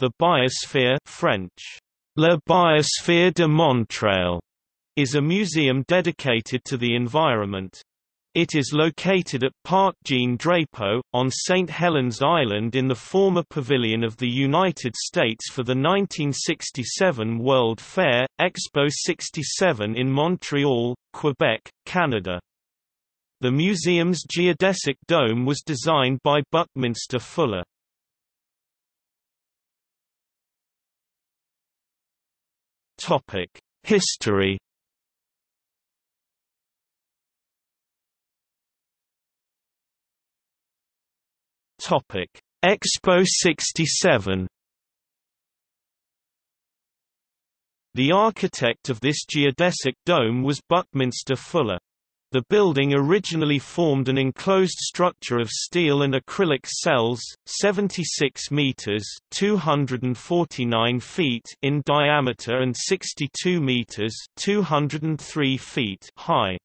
The Biosphere French, La Biosphere de Montréal, is a museum dedicated to the environment. It is located at Parc Jean Drapeau, on St. Helen's Island in the former Pavilion of the United States for the 1967 World Fair, Expo 67 in Montreal, Quebec, Canada. The museum's geodesic dome was designed by Buckminster Fuller. History. Topic: Expo 67 The architect of this geodesic dome was Buckminster Fuller. The building originally formed an enclosed structure of steel and acrylic cells, 76 meters (249 feet) in diameter and 62 meters (203 feet) high.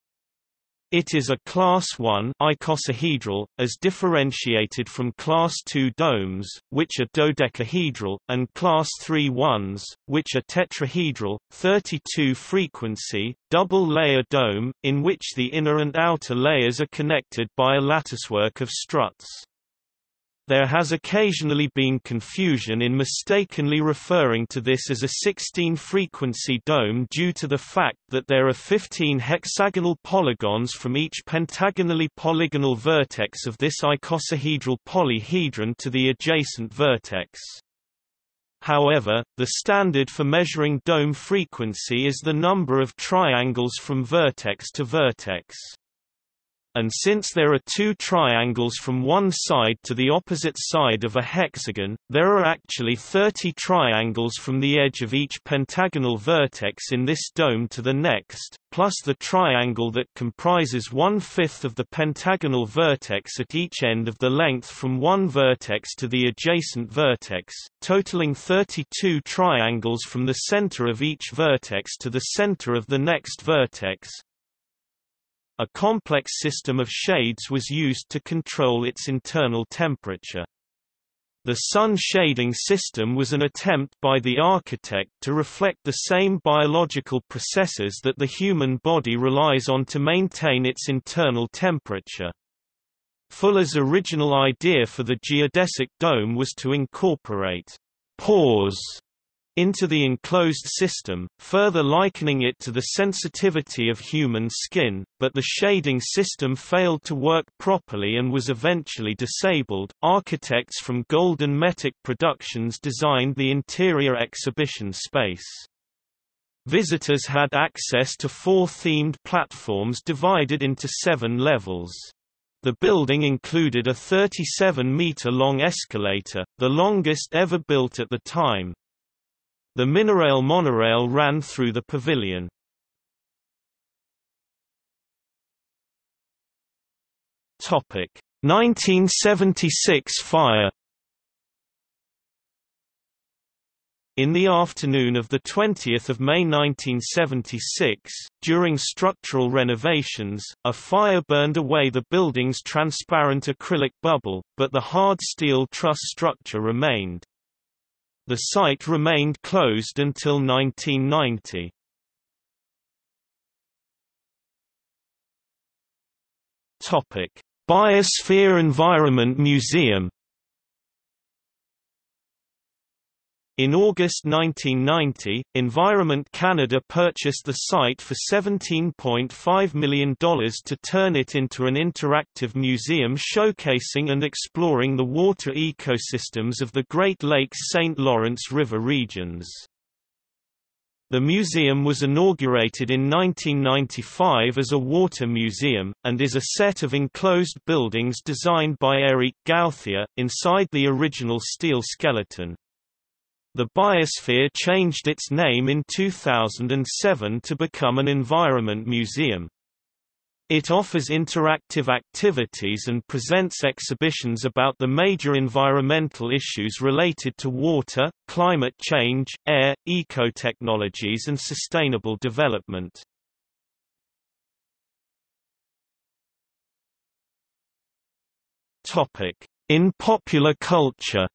It is a Class 1 icosahedral, as differentiated from Class 2 domes, which are dodecahedral, and Class III ones, which are tetrahedral, 32-frequency, double-layer dome, in which the inner and outer layers are connected by a latticework of struts. There has occasionally been confusion in mistakenly referring to this as a 16-frequency dome due to the fact that there are 15 hexagonal polygons from each pentagonally polygonal vertex of this icosahedral polyhedron to the adjacent vertex. However, the standard for measuring dome frequency is the number of triangles from vertex to vertex and since there are two triangles from one side to the opposite side of a hexagon, there are actually 30 triangles from the edge of each pentagonal vertex in this dome to the next, plus the triangle that comprises one-fifth of the pentagonal vertex at each end of the length from one vertex to the adjacent vertex, totaling 32 triangles from the center of each vertex to the center of the next vertex, a complex system of shades was used to control its internal temperature. The sun shading system was an attempt by the architect to reflect the same biological processes that the human body relies on to maintain its internal temperature. Fuller's original idea for the geodesic dome was to incorporate pores into the enclosed system, further likening it to the sensitivity of human skin, but the shading system failed to work properly and was eventually disabled. Architects from Golden Metic Productions designed the interior exhibition space. Visitors had access to four themed platforms divided into seven levels. The building included a 37-meter-long escalator, the longest ever built at the time, the Minirail monorail ran through the pavilion. Topic 1976 fire In the afternoon of 20 May 1976, during structural renovations, a fire burned away the building's transparent acrylic bubble, but the hard steel truss structure remained. The site remained closed until 1990. Topic: Biosphere Environment Museum In August 1990, Environment Canada purchased the site for $17.5 million to turn it into an interactive museum showcasing and exploring the water ecosystems of the Great Lakes-St. Lawrence River regions. The museum was inaugurated in 1995 as a water museum, and is a set of enclosed buildings designed by Eric Gauthier, inside the original steel skeleton. The Biosphere changed its name in 2007 to become an environment museum. It offers interactive activities and presents exhibitions about the major environmental issues related to water, climate change, air, ecotechnologies and sustainable development. In popular culture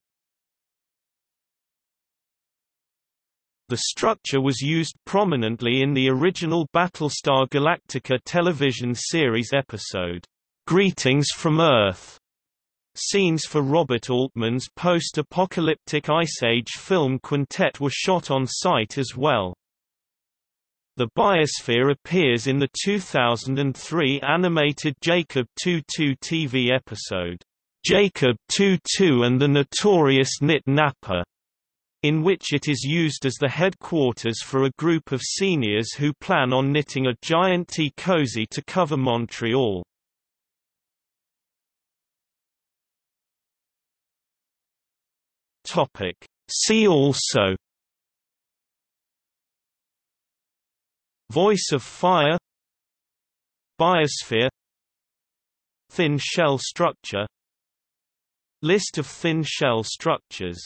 The structure was used prominently in the original Battlestar Galactica television series episode, Greetings from Earth. Scenes for Robert Altman's post-apocalyptic Ice Age film Quintet were shot on site as well. The biosphere appears in the 2003 animated Jacob 2-2 TV episode, Jacob 2-2 and the Notorious Knit Napper in which it is used as the headquarters for a group of seniors who plan on knitting a giant tea cozy to cover Montreal. See also Voice of fire Biosphere Thin shell structure List of thin shell structures